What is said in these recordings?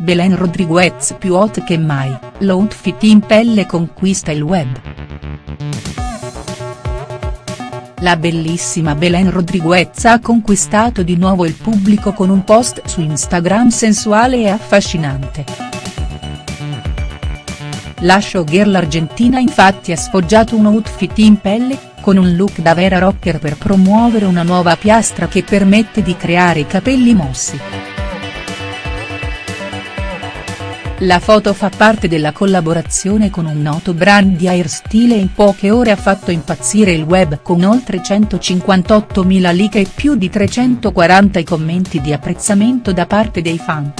Belen Rodriguez più hot che mai, l'outfit in pelle conquista il web. La bellissima Belen Rodriguez ha conquistato di nuovo il pubblico con un post su Instagram sensuale e affascinante. La showgirl argentina infatti ha sfoggiato un outfit in pelle, con un look da vera rocker per promuovere una nuova piastra che permette di creare i capelli mossi. La foto fa parte della collaborazione con un noto brand di hairstyle e in poche ore ha fatto impazzire il web con oltre 158.000 like e più di 340 i commenti di apprezzamento da parte dei fan.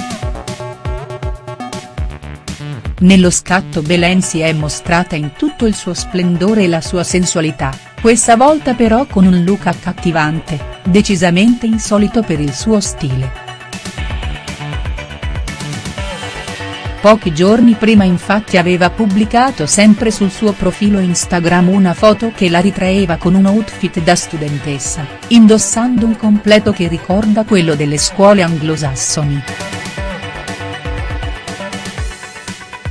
Nello scatto Belen si è mostrata in tutto il suo splendore e la sua sensualità, questa volta però con un look accattivante, decisamente insolito per il suo stile. Pochi giorni prima infatti aveva pubblicato sempre sul suo profilo Instagram una foto che la ritraeva con un outfit da studentessa, indossando un completo che ricorda quello delle scuole anglosassoni.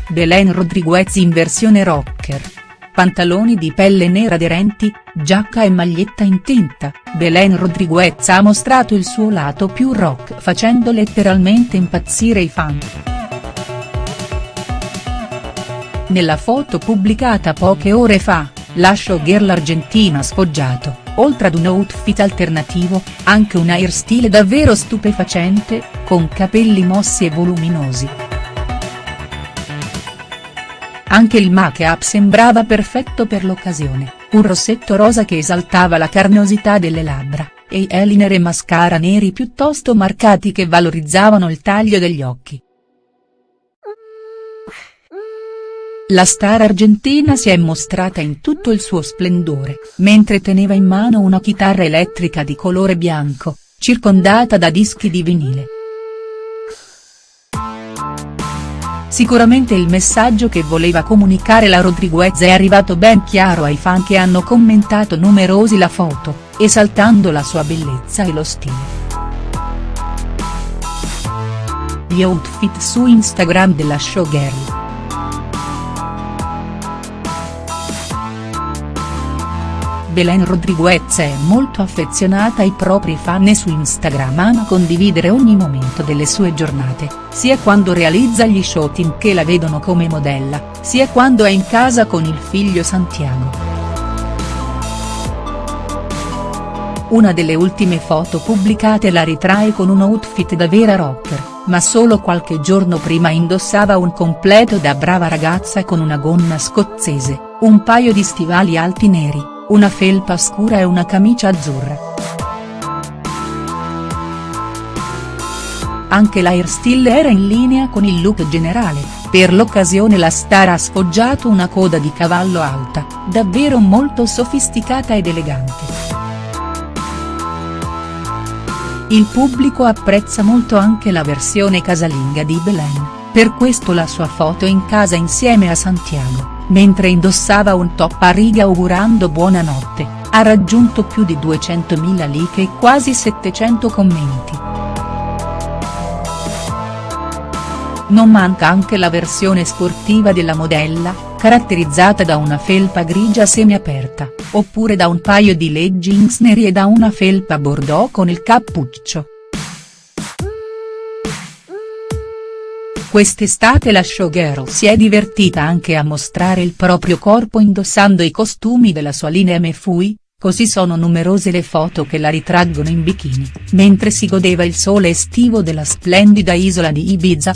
Belen Rodriguez in versione rocker. Pantaloni di pelle nera aderenti, giacca e maglietta in tinta, Belen Rodriguez ha mostrato il suo lato più rock facendo letteralmente impazzire i fan. Nella foto pubblicata poche ore fa, la showgirl argentina sfoggiato, oltre ad un outfit alternativo, anche un hairstyle davvero stupefacente, con capelli mossi e voluminosi. Anche il make-up sembrava perfetto per l'occasione, un rossetto rosa che esaltava la carnosità delle labbra, e eyeliner e mascara neri piuttosto marcati che valorizzavano il taglio degli occhi. La star argentina si è mostrata in tutto il suo splendore, mentre teneva in mano una chitarra elettrica di colore bianco, circondata da dischi di vinile. Sicuramente il messaggio che voleva comunicare la Rodriguez è arrivato ben chiaro ai fan che hanno commentato numerosi la foto, esaltando la sua bellezza e lo stile. Gli outfit su Instagram della showgirl. Belen Rodriguez è molto affezionata ai propri fan e su Instagram ama condividere ogni momento delle sue giornate, sia quando realizza gli shooting che la vedono come modella, sia quando è in casa con il figlio Santiago. Una delle ultime foto pubblicate la ritrae con un outfit da vera rocker, ma solo qualche giorno prima indossava un completo da brava ragazza con una gonna scozzese, un paio di stivali alti neri una felpa scura e una camicia azzurra. Anche l'airstyle era in linea con il look generale, per l'occasione la star ha sfoggiato una coda di cavallo alta, davvero molto sofisticata ed elegante. Il pubblico apprezza molto anche la versione casalinga di Belen, per questo la sua foto in casa insieme a Santiago mentre indossava un top a righe augurando buonanotte, ha raggiunto più di 200.000 like e quasi 700 commenti. Non manca anche la versione sportiva della modella, caratterizzata da una felpa grigia semiaperta, oppure da un paio di leggings neri e da una felpa bordeaux con il cappuccio. Quest'estate la showgirl si è divertita anche a mostrare il proprio corpo indossando i costumi della sua linea MFUI, così sono numerose le foto che la ritraggono in bikini, mentre si godeva il sole estivo della splendida isola di Ibiza,